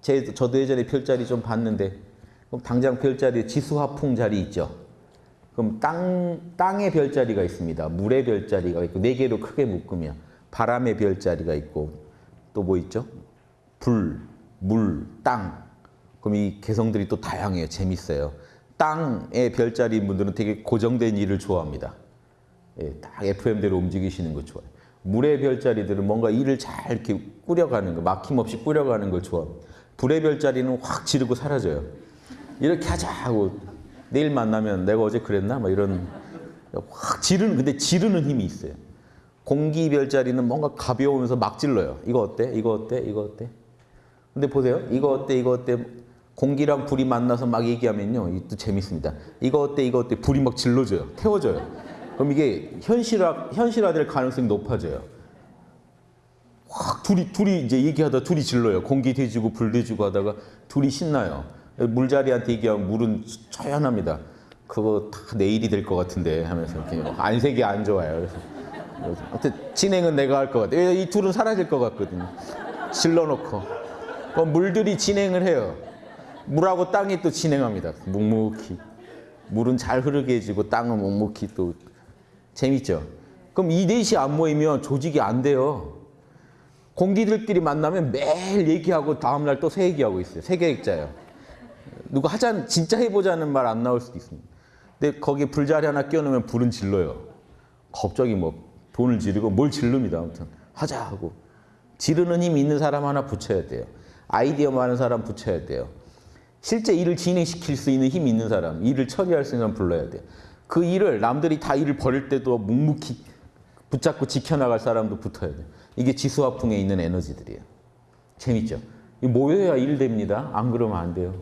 제, 저도 예전에 별자리 좀 봤는데 그럼 당장 별자리에 지수화풍 자리 있죠. 그럼 땅, 땅의 별자리가 있습니다. 물의 별자리가 있고 네 개로 크게 묶으면 바람의 별자리가 있고 또 뭐 있죠? 불, 물, 땅. 그럼 이 개성들이 또 다양해요. 재밌어요. 땅의 별자리인 분들은 되게 고정된 일을 좋아합니다. 예, 딱 FM대로 움직이시는 거 좋아해요. 물의 별자리들은 뭔가 일을 잘 이렇게 꾸려가는 거, 막힘없이 꾸려가는 걸 좋아합니다. 불의 별자리는 확 지르고 사라져요. 이렇게 하자 하고 내일 만나면 내가 어제 그랬나? 막 이런 확 지르는 근데 지르는 힘이 있어요. 공기 별자리는 뭔가 가벼우면서 막 질러요. 이거 어때? 이거 어때? 이거 어때? 근데 보세요. 이거 어때? 이거 어때? 공기랑 불이 만나서 막 얘기하면요. 이것도 재밌습니다. 이거 어때? 이거 어때? 불이 막 질러줘요. 태워져요. 그럼 이게 현실화, 현실화될 가능성이 높아져요. 확 둘이, 둘이 이제 얘기하다 둘이 질러요. 공기 대주고 불 대주고 하다가 둘이 신나요. 물자리한테 얘기하면 물은 처연합니다. 그거 다 내일이 될 것 같은데 하면서 이렇게 안색이 안 좋아요. 그래서 하여튼 진행은 내가 할 것 같아. 이 둘은 사라질 것 같거든요. 질러놓고. 그럼 물들이 진행을 해요. 물하고 땅이 또 진행합니다. 묵묵히. 물은 잘 흐르게 해주고 땅은 묵묵히 또 재밌죠. 그럼 이 넷이 안 모이면 조직이 안 돼요. 공기들끼리 만나면 매일 얘기하고 다음날 또 새 얘기하고 있어요. 세계획자예요. 누가 하자 진짜 해보자는 말 안 나올 수도 있습니다. 근데 거기에 불자리 하나 끼워놓으면 불은 질러요. 갑자기 뭐 돈을 지르고 뭘 질릅니다. 아무튼 하자 하고 지르는 힘 있는 사람 하나 붙여야 돼요. 아이디어 많은 사람 붙여야 돼요. 실제 일을 진행시킬 수 있는 힘 있는 사람, 일을 처리할 수 있는 사람 불러야 돼요. 그 일을 남들이 다 일을 버릴 때도 묵묵히 붙잡고 지켜나갈 사람도 붙어야 돼요. 이게 지수화풍에 있는 에너지들이에요. 재밌죠? 이 모여야 일 됩니다. 안 그러면 안 돼요.